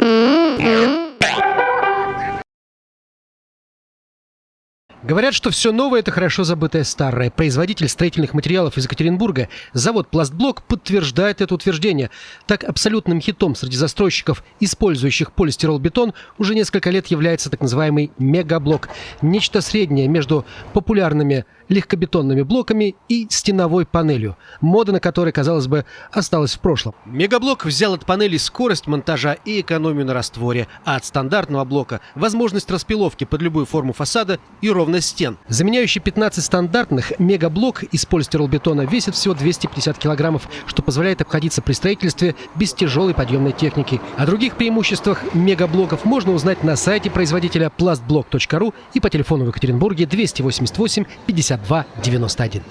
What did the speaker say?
Mm-hmm. Говорят, что все новое – это хорошо забытое старое. Производитель строительных материалов из Екатеринбурга, завод «Пластблок» подтверждает это утверждение. Так, абсолютным хитом среди застройщиков, использующих полистиролбетон, уже несколько лет является так называемый «мегаблок». Нечто среднее между популярными легкобетонными блоками и стеновой панелью, мода на которой, казалось бы, осталась в прошлом. Мегаблок взял от панели скорость монтажа и экономию на растворе, а от стандартного блока – возможность распиловки под любую форму фасада и ровность стен. Заменяющий 15 стандартных, мегаблок из полистиролбетона весит всего 250 килограммов, что позволяет обходиться при строительстве без тяжелой подъемной техники. О других преимуществах мегаблоков можно узнать на сайте производителя plastblock.ru и по телефону в Екатеринбурге 288 50 291.